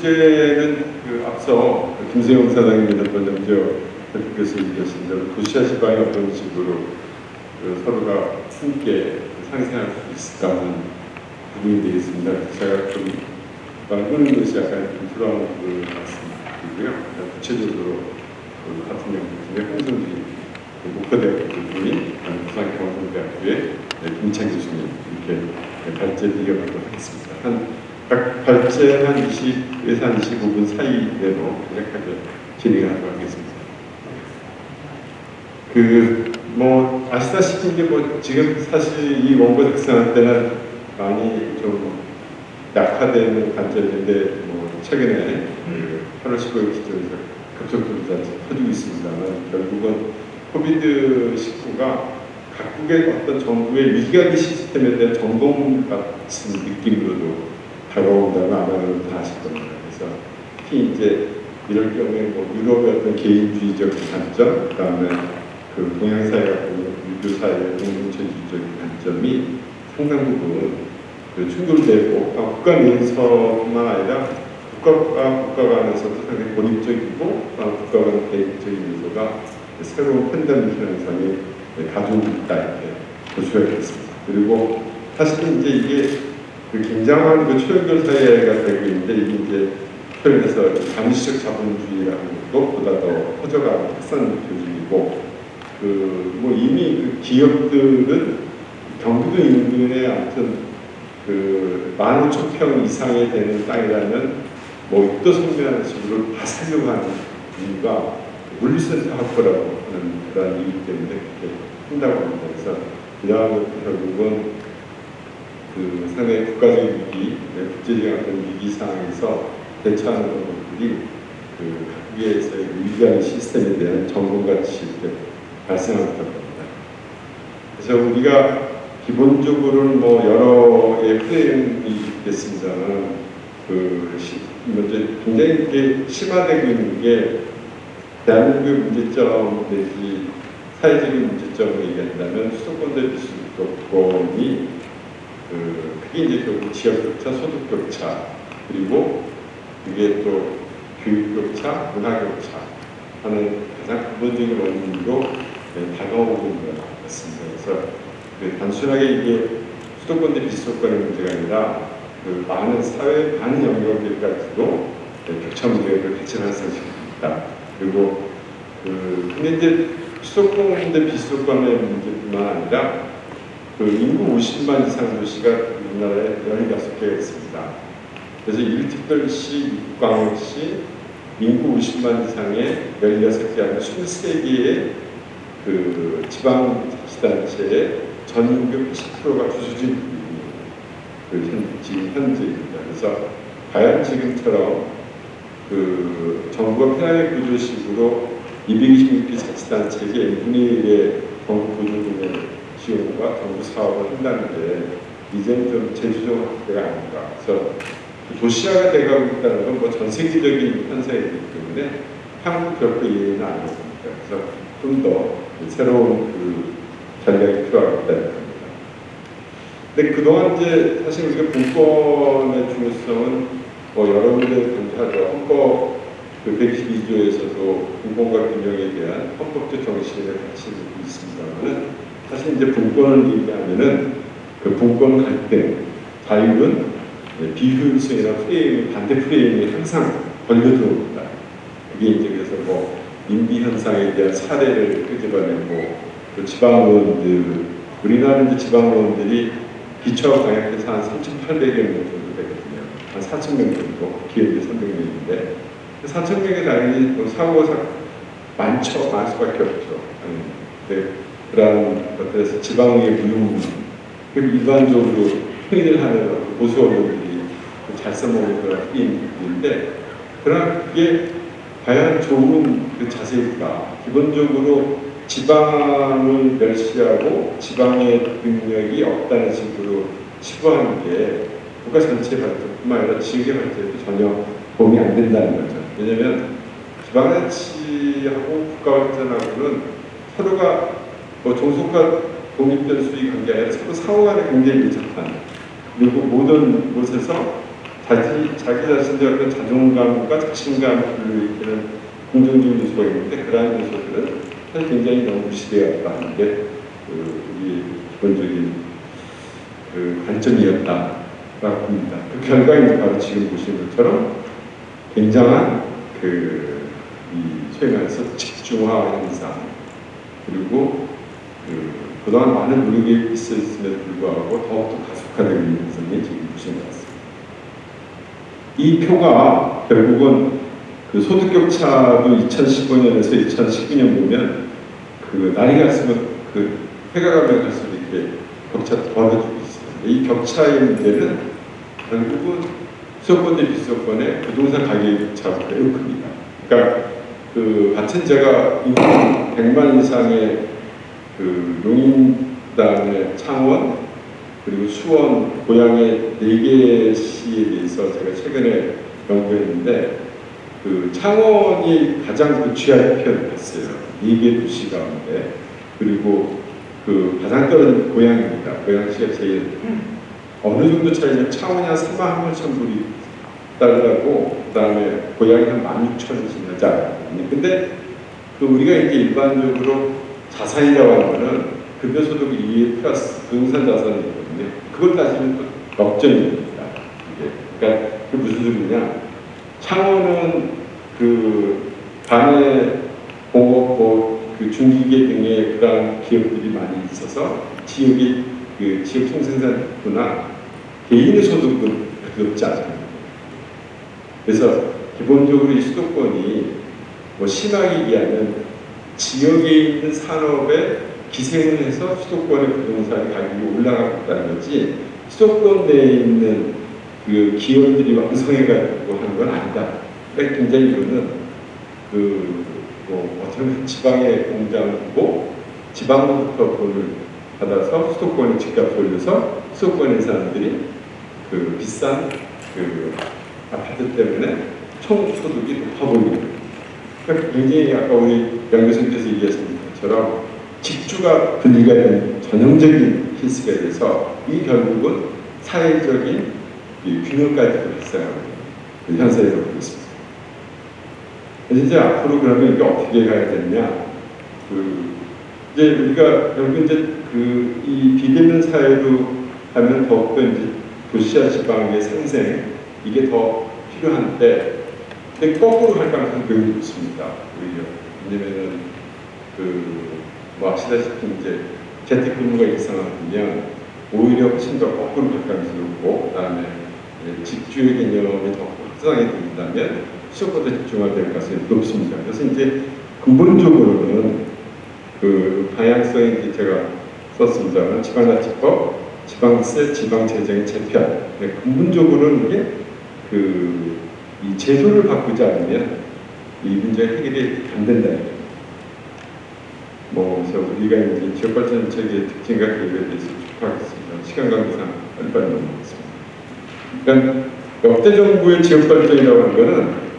주제는 그 앞서 그 김세용 사장님이 몇번 먼저 대표께서 얘기하신 대로 도시와 지방이 어떤 식으로 그 서로가 함께 상생할 수 있을까 하는 부분이 되겠습니다. 제가 좀 말하는 것이 약간 불필요한 그 말씀드리고요. 구체적으로 그 같은 경우 홍성진 그 목포대학교 교수님, 부산 경성대학교의 김창기 교수님 이렇게 발제 드려보도록 하겠습니다. 한각 발제 한 20에서 한 25분 사이 내로 간략하게 진행하도록 하겠습니다. 그 뭐 아시다시피 이제 뭐 지금 사실 이 원고 작성할 때는 많이 좀 약화되는 관절인데 뭐 최근에 그 8월 15일 기점에서 급속도로 퍼지고 있습니다만 결국은 코비드 19가 각국의 어떤 정부의 위기관리 시스템에 대한 점검 같은 느낌으로도 다가온다면 아마 여러분 다 아실 겁니다. 그래서 특히 이제 이럴 경우에 뭐 유럽의 어떤 개인주의적 관점, 그 다음에 그 동양사회가 유교사회의 공동체주의적 관점이 상당 부분 그 충돌되고 국가 내에서뿐만 아니라 국가와 국가 간에서도 상당히 고립적이고 국가 간 개인적인 요소가 새로운 팬데믹 현상이 가져오고 있다 이렇게 볼 수가 있겠습니다. 그리고 사실은 이제 이게 그 굉장한 그 초연결 사회가 되고 있는데 이게 이제 표현해서 감시적 자본주의라는 것보다 더 퍼져가고 확산 조직이고 그 뭐 이미 그 기업들은 경기도 인근에 아무튼 그 15,000평 이상이 되는 땅이라면 뭐 입도 선명한 식으로 다 살려고 하는 이유가 물리센터 확보라고 하는 그런 이유 때문에 그렇게 한다고 합니다. 그래서 것도 결국은 그 상당히 국가적인 위기, 네, 국제적인 위기 상황에서 대처하는 것들이 그 각국에서의 위기관 시스템에 대한 이렇게 발생하고 있습니다. 그래서 우리가 기본적으로는 뭐 여러의 프레임이 있겠습니다만 그 먼저 굉장히 이게 심화되고 있는 게 대한민국의 문제점 내지 사회적인 문제점을 얘기한다면 수도권대 비수도권이 그 그게 이제 결국 지역 격차, 소득 격차 그리고 이게 또 교육 격차, 문화 격차 하는 가장 근본적인 원인으로 네, 다가오고 있는 것 같습니다. 그래서 그 단순하게 이게 수도권 대 비수도권의 문제가 아니라 그 많은 사회 많은 영역을 가지고 네, 격차 문제를 수 있다. 그리고 그 근데 이제 수도권 대 비수도권의 문제뿐만 아니라 그 인구 50만 이상 도시가 우리나라에 16개가 있습니다. 그래서 1특별시, 6광역시, 인구 50만 이상의 16개 아니라 23개의 그 지방자치단체의 전인구 80%가 주수진 그 현, 지금 현재입니다. 그래서 과연 지금처럼 그 정부가 피라미 구조식으로 226개 자치단체에게 1분의 1의 정부 보조금의 지원과 정부 사업을 한다는 게 이제는 좀 제주적 확대가 아닌가. 그래서 도시화가 돼가고 있다는 건 뭐 전 세계적인 현상이기 때문에 한국 결코 이해는 아닙니다. 그래서 좀 더 새로운 그 전략이 필요하다는 겁니다. 근데 그동안 이제 사실 우리가 분권의 중요성은 뭐 여러 군데 존재하죠. 헌법 그 112조에서도 분권과 균형에 대한 헌법적 정신을 같이 있습니다만은 사실 이제 분권을 얘기하면은 그 분권 갈등, 자율은 비효율성이나 프레임, 반대 프레임이 항상 걸려 들어옵니다. 그게 이제 그래서 뭐 인비 현상에 대한 사례를 끄집어내고 또 지방의원들, 우리나라 이제 지방의원들이 기초 광역에서 한 3,800여 명 정도 되거든요. 한 4,000명 정도, 기획이 300명인데 4,000명이 당연히 뭐 사고가 많죠. 많을 수밖에 없죠. 네. 그러한 것들에서 지방의 무용 그리고 일반적으로 행위를 하는 보수 언론들이 잘 써먹는 그런 힘인데 그러나 그게 과연 좋은 그 자세일까? 기본적으로 지방을 멸시하고 지방의 능력이 없다는 식으로 치부하는 게 국가 전체 발전뿐만 아니라 지역의 발전에도 전혀 도움이 안 된다는 거죠. 왜냐하면 지방자치하고 국가 발전하고는 서로가 뭐 종속과 독립된 수익 관계 아니라 서로 상호간에 굉장히 밀접한 그리고 모든 곳에서 자기, 자기 자신의 어떤 자존감과 자신감을 일으키는 긍정적인 요소가 있는데 그러한 요소들은 사실 굉장히 너무 무시되었다. 하는 게 그, 우리의 기본적인 그 관점이었다라고 봅니다. 그 결과인 바로 지금 보시는 것처럼 굉장한 그, 이 말해서 집중화 현상. 그리고 그 그동안 많은 노력이 있었음에도 불구하고 더욱더 가속화되고 있는 현상이 지금 보시는 것 같습니다. 이 표가 결국은 그 소득 격차도 2015년에서 2019년 보면 그 나이 갈수록 그 해가 가면 갈수록 이렇게 격차가 벌어지고 있습니다. 이 격차의 문제는 결국은 수도권 대 비수도권의 부동산 가격 차가 매우 큽니다. 그러니까 그 같은 제가 인구 100만 이상의 그 용인단의 창원 그리고 수원 고향의 네개 시에 대해서 제가 최근에 연구했는데 그 창원이 가장 부취한 편을 했어요. 네개 도시 가운데 그리고 그 가장 떨어진 고향입니다. 고향시가 제일 어느 정도 차이냐면 창원이 한 3만 8천 불이 달라고 그 다음에 고향이 한 16,000원 지나자. 근데 그 우리가 이제 일반적으로 자산이라고 하는 거는 급여소득 이외 플러스 부동산 자산이거든요. 그걸 따지면 또 역전입니다. 이게. 그러니까 그 무슨 소리냐? 창원은 그 반에 공업 뭐그 중기계 등의 그러한 기업들이 많이 있어서 지역의 그 지역 총생산구나 개인의 소득은 높지 않아요. 그래서 기본적으로 이 수도권이 뭐 심하게 얘기하면 지역에 있는 산업에 기생을 해서 수도권의 부동산 가격이 올라가고 있다는 거지 수도권 내에 있는 그 기업들이 왕성해가지고 하는 건 아니다. 그러니까 굉장히 이거는 그뭐 어쩌면 지방의 공장을 두고 지방부터 돈을 받아서 수도권에 집값 올려서 수도권의 사람들이 그 비싼 그 아파트 때문에 총 소득이 높아 보이는 굉장히 아까 우리 양 교수님께서 얘기하신 것처럼 직주가 분리가 된 전형적인 케이스가 돼서 이 결국은 사회적인 이 균형까지도 발생하고 있는 현상이라고 보고 있습니다. 이제 앞으로 그러면 이게 어떻게 가야 되느냐? 그 이제 우리가 결국 이제 그 이 비대면 사회로 하면 더욱더 이제 도시와 지방의 상생 이게 더 필요한데 근데 거꾸로 할 가능성이 매우 높습니다. 오히려 왜냐면은 그 뭐 아시다시피 이제 재택근무가 일상화되면 오히려 훨씬 더 거꾸로 갈 가능성이 높고 그 다음에 집주의 개념이 더 확장이 된다면 수요보다 집중화될 가능성이 높습니다. 그래서 이제 근본적으로는 그 방향성이 제가 썼습니다만 지방자치법, 지방세, 지방재정의 재편. 근본적으로는 이게 그 이 제도를 바꾸지 않으면 이 문제 해결이 안 된다. 뭐 그래서 우리가 이제 지역발전 정책의 특징과 계획에 대해서 촉구하겠습니다. 시간 관계상 빨리빨리 넘어가겠습니다. 그러니까 역대 정부의 지역발전이라고 하는 것은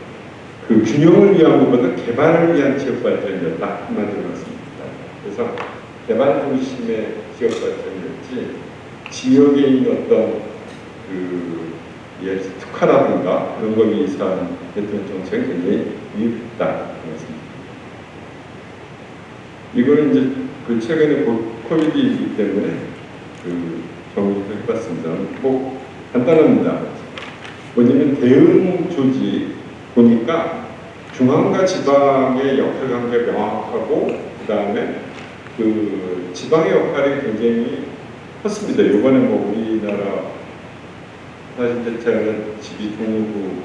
그 균형을 위한 것보다 개발을 위한 지역발전이었다 한마디로 말씀니다 그래서 개발 중심의 지역발전이었지 지역에 있는 어떤 그 예, 특화라든가 그런 걸 위해서 했던 정책은 굉장히 미흡했다 말습니다 이거는 이제 그 최근에 코비드이기 때문에 그 정리를 해봤습니다. 뭐 간단합니다. 뭐냐면 대응 조직 보니까 중앙과 지방의 역할 관계가 명확하고 그 다음에 그 지방의 역할이 굉장히 컸습니다. 이번에 뭐 우리나라 사실 제가 집이 동구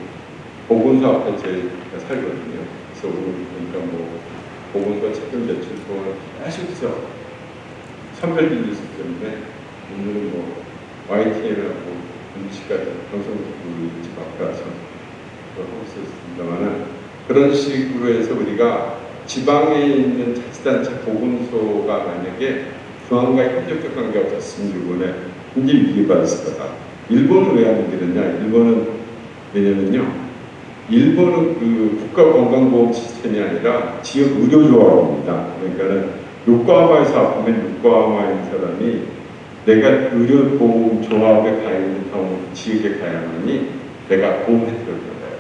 보건소 앞에 제가 살거든요. 그래서 보니까 뭐 보건소 책임 제출 동안 계속해서 선별된 뉴스 때문에 오늘은 뭐 YTN하고 MBC까지 방송국 집 앞에 와서 하고 있었습니다만 그런 식으로 해서 우리가 지방에 있는 자치단체 보건소가 만약에 중앙과 협력적 관계가 없었으면 이번에 굉장히 위기가 있을 거다. 일본은 왜안 되느냐? 일본은 왜냐면요. 일본은 그 국가건강보험 시스템이 아니라 지역 의료조합입니다. 그러니까는 요코하마에서 아프면 요코하마에 있는 사람이 내가 의료보험 조합에 가 있는 경우 지역에 가야만이 내가 보험 혜택을 받아요.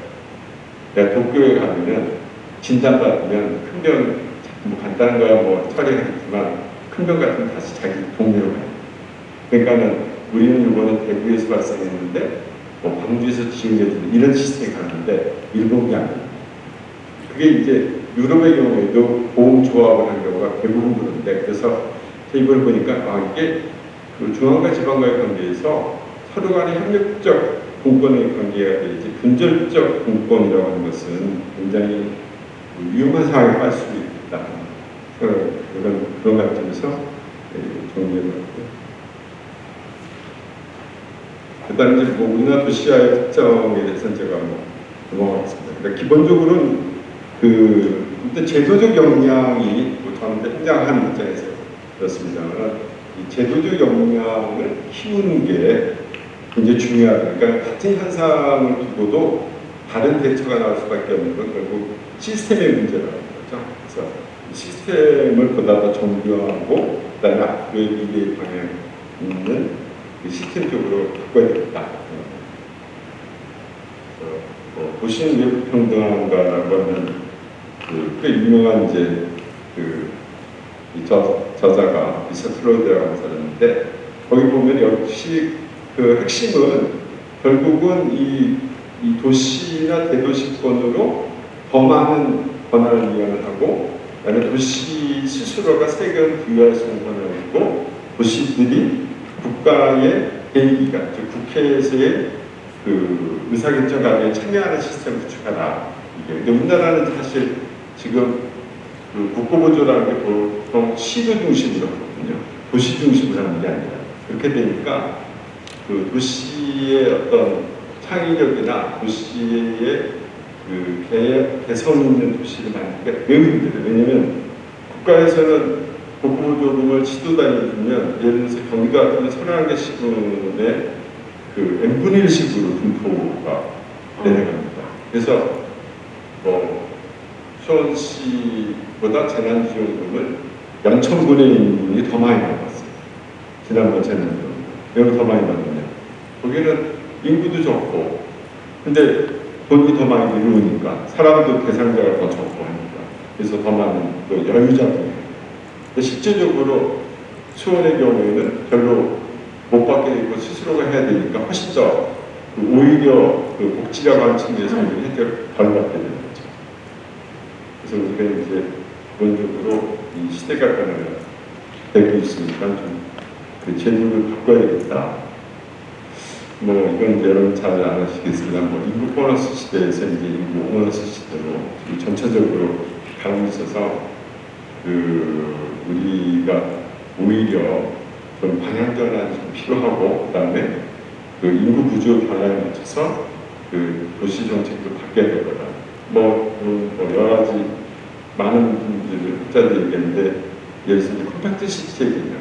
내가 도쿄에 가면은 진단받으면 큰 병, 뭐 간단한 거야 뭐 처리하겠지만 큰 병 같은 건 다시 자기 동네로 가요. 그러니까는 우리는 이번에 대구에서 발생했는데 뭐 광주에서 지원해주는 이런 시스템이 가는데 일본이 아니에요. 그게 이제 유럽의 경우에도 보험 조합을 한 경우가 대부분 그런데 그래서 이걸 보니까 아 이게 그 중앙과 지방과의 관계에서 서로 간의 협력적 공권의 관계가 되지 분절적 공권이라고 하는 것은 굉장히 위험한 상황에 빠질 수 있다. 그, 그런 그런 관점에서 예, 정리해봤고요. 그다음 이제 뭐 우리나라 도시화의 특성에 대해서는 제가 뭐 넘어가겠습니다. 그러니까 기본적으로는 그 일단 제도적 역량이 뭐 저한테 행장하는 입장에서 그렇습니다만 이 제도적 역량을 키우는 게 굉장히 중요하다. 그러니까 같은 현상을 두고도 다른 대처가 나올 수밖에 없는 건 결국 시스템의 문제라는 거죠. 그래서 이 시스템을 보다 더 정교하고 그다음에 앞으로의 미래의 방향 있는 그 시스템 적으로 바꿔야 되겠다. 그래서 뭐 도시는 왜 불평등한가라고 하는 그 꽤 유명한 이제 그이 저자가 리처드 플로리다라고 하는 사람인데 거기 보면 역시 그 핵심은 결국은 이, 이 도시나 대도시권으로 더 많은 권한을 이용을 하고 그다음에 도시 스스로가 세금 부여할 수 있는 권한을 있고 도시들이 국가의 대의기관, 즉 국회에서의 그 의사결정 가에 참여하는 시스템을 구축하라. 이게 우리나라는 사실 지금 그 국고보조라는 게 보통 시도 중심으로 하거든요. 도시 중심으로 하는 게 아니라 그렇게 되니까 그 도시의 어떤 창의력이나 도시의 그 개, 개성 있는 도시를 만들기가 매우 힘들어요. 왜냐하면 국가에서는 국고조금을 지도단위 주면 예를 들어서 서른 개 시군의 그 n분의 1식으로 분포가 내려갑니다. 그래서 뭐 수원시보다 재난지원금을 0천분의 1분이 더 많이 나왔어요. 지난번 재난지원금. 왜더 많이 받느냐. 거기는 인구도 적고 근데 돈이 더 많이 이루니까 사람도 대상자가 더 적고 하니까 그래서 더 많은 또 여유자분이 근데 실제적으로 수원의 경우에는 별로 못 받게 되고 스스로가 해야 되니까 훨씬 더그 오히려 그 복지라고 하는 측면에서 혜택을 덜 받게 되는 거죠. 그래서 우리가 이제 기본적으로 이 시대가 변화가 되고 있으니까 좀그 제도를 바꿔야겠다. 뭐 이건 이제 여러분 잘 아시겠습니다. 뭐 인구 보너스 시대에서 이제 인구 보너스 시대로 전체적으로 가고 있어서 그 우리가 오히려 좀 방향 전환이 좀 필요하고 그다음에 그 인구 구조 변화에 맞춰서 그 도시 정책도 바뀌어야 될 거다. 뭐, 음, 뭐 여러 가지 많은 분들을 학자들이 얘기했는데 예를 들어서 compact city 얘기냐.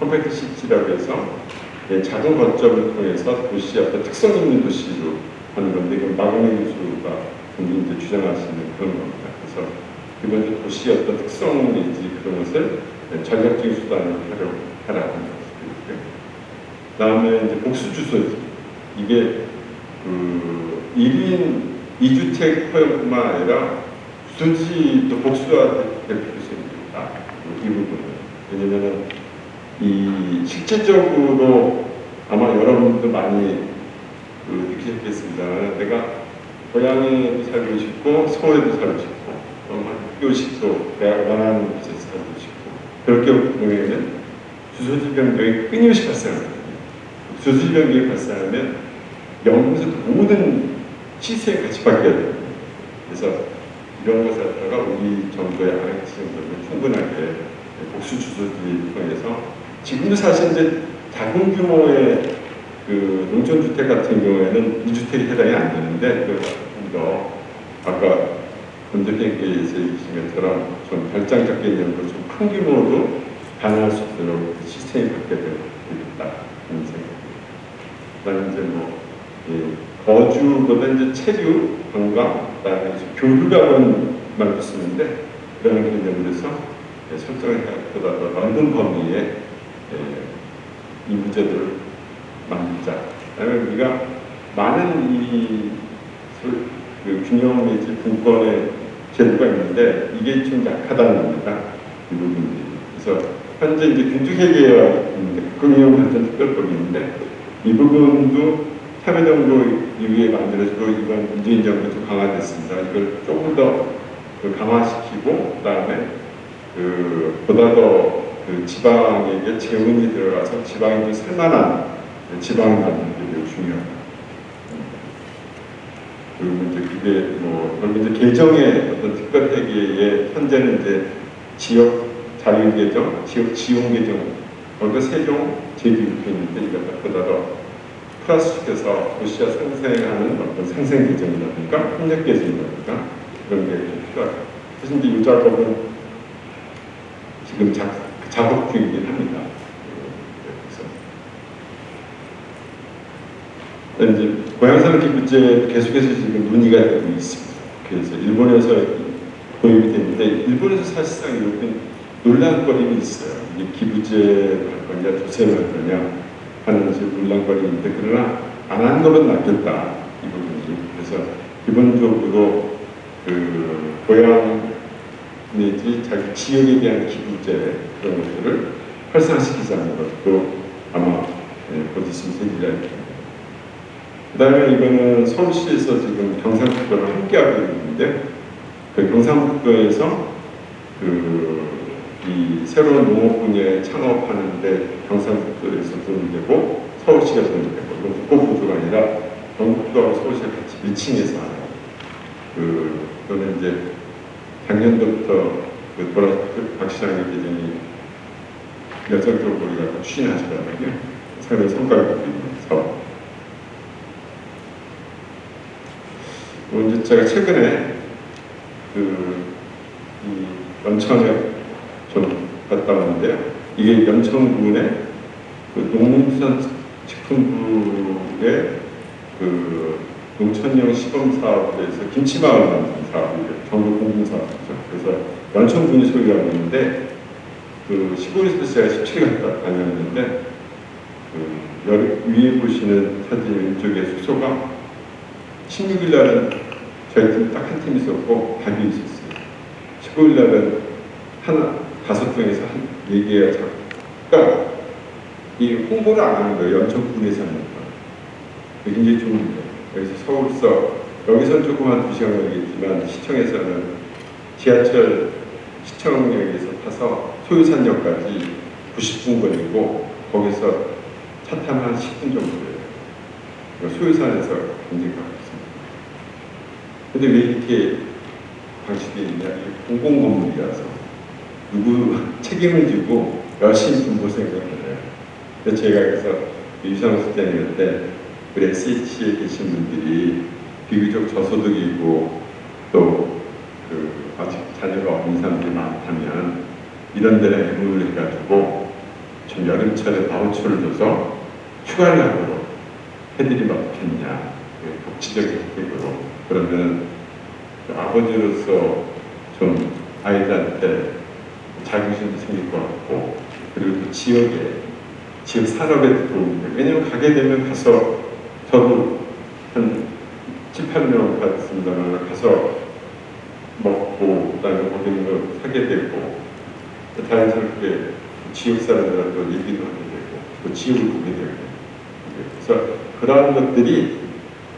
compact city라고 해서 예, 작은 거점을 통해서 도시 어떤 특성 있는 도시로 하는 건데 이건 마강래 교수가 이제 주장하시는 그런 겁니다. 그래서 기본적으로 도시의 어떤 특성 내지 그런 것을 전략적인 수단으로 하려고 하라는 그다음에 이제 복수 주소지 이게 그 1인 2주택 허용뿐만 아니라 주소지도 복수화 될 필요성이 있다. 이 부분은 왜냐면은 이 실질적으로 아마 여러분도 많이 그 느끼셨겠습니다. 내가 고향에도 살고 싶고 서울에도 살고 싶고 식도 내가 원하는 곳에서 살고 싶고 그렇게 보면은 주소지 변경이 끊임없이 발생합니다. 주소지 변경이 발생하면 영국에서 모든 시스템이 같이 바뀌어야 돼요. 그래서 이런 것을 갖다가 우리 정부의 아이티정부는 충분하게 복수 주소지를 통해서 지금도 사실 이제 작은 규모의 그 농촌주택 같은 경우에는 2주택이 해당이 안 되는데 그더 아까 건조경계에서 얘기하신 것처럼 좀 별장적 개념으로 좀큰 규모로 가능할 수 있도록 시스템이 바뀌어야 되겠다 하는 생각입니다. 그다음에 이제 뭐 예, 거주보다 이제 체류, 관광, 그다음에 교류라는 말도 쓰는데 그런 개념으로서 예, 설정을 보다 더 넓은 범위의 예, 이 문제들을 만들자. 그다음에 우리가 많은 이 소- 그 균형 내지 분권의 제도가 있는데 이게 좀 약하다는 겁니다. 이 부분들이. 그래서 현재 이제 공직회계가 있는데 금융발전 특별법이 있는데 이 부분도 참여정부 이후에 만들어지고 이번 문재인 정부 좀 강화됐습니다. 이걸 조금 더 그 강화시키고 그다음에 그 보다 더 그 지방에게 재원이 들어가서 지방이 살만한 지방 만드는 게 매우 중요하다. 그리고 이제 그게 뭐 그리고 이제 개정의 어떤 특별 회계에 현재는 이제 지역 자유 개정, 지역 지용 개정, 거기서 세종, 이렇게 있는데 이거 보다 더 플러스시켜서 도시와 상생하는 어떤 상생 개정이라든가 협력 개정이라든가 그런 게좀 필요하다. 사실 이제 이 작업은 지금 작, 작업 중이긴 합니다. 그래서 이제 기부제 계속해서 지금 논의가 되고 있습니다. 그래서 일본에서 도입이 됐는데 일본에서 사실상 이런 논란거리는 있어요. 이게 기부제를 할 거냐 조세를 할 거냐 하는 논란거리인데 그러나 안 하는 것은 낫겠다 이 부분이 그래서 기본적으로 그 고향 내지 자기 지역에 대한 기부제 그런 것들을 활성화시키자는 것도 아마 예, 곧 있으면 생기지 않겠습니다. 그 다음에 이거는 서울시에서 지금 경상북도를 함께하고 있는데 그 경상북도에서 그 이 새로운 농업 분야에 창업하는데 경상북도에서 돈이 되고 서울시가 돈이 되고 이건 국고구조가 아니라 경북도하고 서울시가 같이 밀칭해서 하는 그 그거는 이제 작년부터 그 보라 박 시장의 계정이 열성적으로 우리가 추진하시더라고요. 상당히 성과를 보고 있는 사업. 또 이제 제가 최근에 그 이 연천에 좀 갔다 왔는데요. 이게 연천군의 그 농림수산 식품부의 그 농촌형 시범 사업에서 김치마을 만드는 사업이에요. 전국 공공 사업이죠. 그래서 연천군이 소유하고 있는데 그 시골에서 제가 17일 갔다 다녔는데 그 여- 위에 보시는 사진 왼쪽에 숙소가 16일 날은 저희 팀 딱 한 팀 있었고 답이 있었어요. 15일 날은 하나 다섯 명에서 한네 개가 자 그러니까 이 홍보를 안 하는 거예요. 연천군에서 하는 거. 굉장히 좋은 거예요. 여기서 서울서 여기서는 조금 한두 시간 걸리겠지만 시청에서는 지하철 시청역에서 타서 소유산역까지 90분 걸리고 거기서 차 타면 한 10분 정도 돼요. 그러니까 소유산에서 굉장히 가깝습니다. 근데 왜 이렇게 방식이 있냐? 이게 공공 건물이라서 누구 책임을 지고 열심히 군고 생각을 해요. 그래서 제가 그래서 유상호 실장님 때 우리 SH에 계신 분들이 비교적 저소득이고 또그 아직 자녀가 없는 사람들이 많다면 이런 데를 애무를 해가지고 좀 여름철에 바우처를 줘서 휴가를 해드리면 어떻겠냐 그 복지적인 혜택으로 그러면 그 아버지로서 좀 아이들한테 자긍심도 생길 것 같고 그리고 또 지역에 지역 산업에도 도움이 돼요. 왜냐면 가게 되면 가서 저도 한 7, 8명 같습니다만 가서 먹고 그다음에 있는 거 사게 되고 또 자연스럽게 지역 사람들하고 얘기도 하게 되고 또 지역을 보게 되고 그래서 그러한 것들이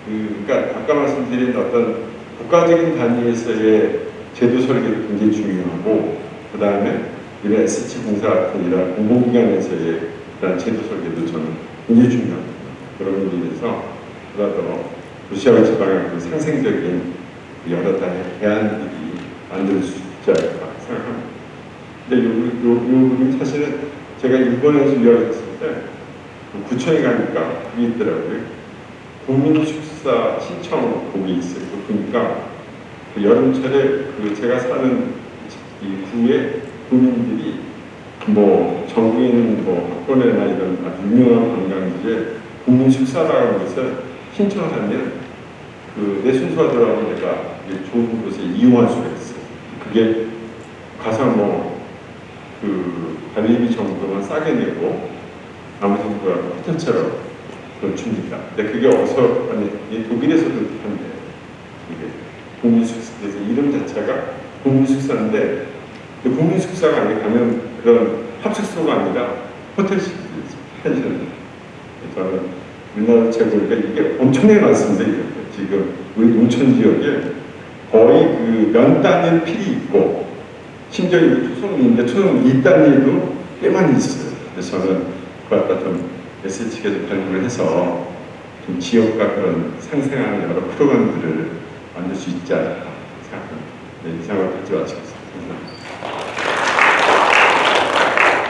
그, 그러니까 아까 말씀드린 어떤 국가적인 단위에서의 제도 설계도 굉장히 중요하고 그 다음에 이런 SH 공사 같은 이런 공공기관에서의 그런 제도 설계도 저는 굉장히 중요합니다. 그런 의미에서 보다 더 도시와 지방의 그 상생적인 그 여러 단의 대안들이 만들 수 있지 않을까 생각합니다. 근데 요, 요, 요 부분 사실은 제가 일본에서 이야기했을 때그 구청에 가니까 그게 있더라고요. 국민 축 사 신청 곡이 있어요. 그거 보니까 그 여름철에 그 제가 사는 이 구에 국민들이 뭐 전국인 뭐 학원이나 이런 유명한 관광지에 국민 식사라는 것을 신청을 하면 그 내 순서가 들어가면 내가 좋은 곳에 이용할 수가 있어요. 그게 가서 뭐그 관리비 정도만 싸게 내고 나머지 그 호텔처럼 그걸 줍니다. 근데 그게 어서 아니 이 독일에서도 한데 이게 국민숙사에서 이름 자체가 국민숙사인데 그 국민숙사가 아니 가면 그런 합숙소가 아니라 호텔식 펜션. 저는 우리나라 최고니까 이게 엄청나게 많습니다. 지금 우리 농촌 지역에 거의 그 면 단위의 필이 있고 심지어 투성 이 단위도 꽤 많이 있어요. 그래서 저는 그 갖다 좀 SH에서 발굴을 해서 좀 지역과 그런 상생하는 여러 프로그램들을 만들 수 있지 않을까 생각합니다. 네, 이 생각을 가지고 마치겠습니다. 감사합니다.